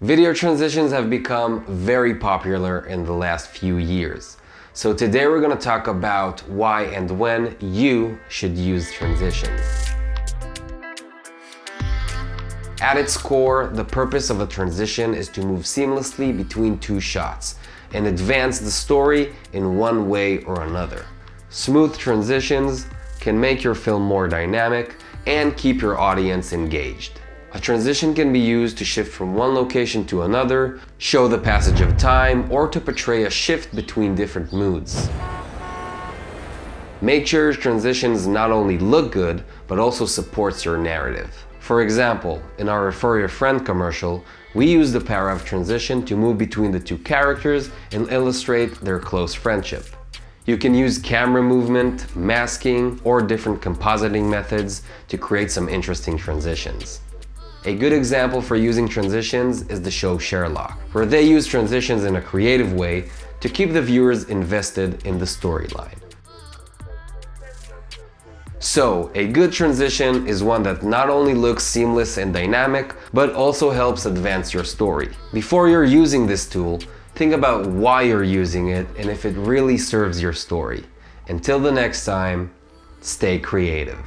Video transitions have become very popular in the last few years. So today we're going to talk about why and when you should use transitions. At its core, the purpose of a transition is to move seamlessly between two shots and advance the story in one way or another. Smooth transitions can make your film more dynamic and keep your audience engaged. A transition can be used to shift from one location to another, show the passage of time, or to portray a shift between different moods. Make sure transitions not only look good, but also supports your narrative. For example, in our Refer Your Friend commercial, we use the power of transition to move between the two characters and illustrate their close friendship. You can use camera movement, masking, or different compositing methods to create some interesting transitions. A good example for using transitions is the show Sherlock, where they use transitions in a creative way to keep the viewers invested in the storyline. So, a good transition is one that not only looks seamless and dynamic, but also helps advance your story. Before you're using this tool, think about why you're using it and if it really serves your story. Until the next time, stay creative.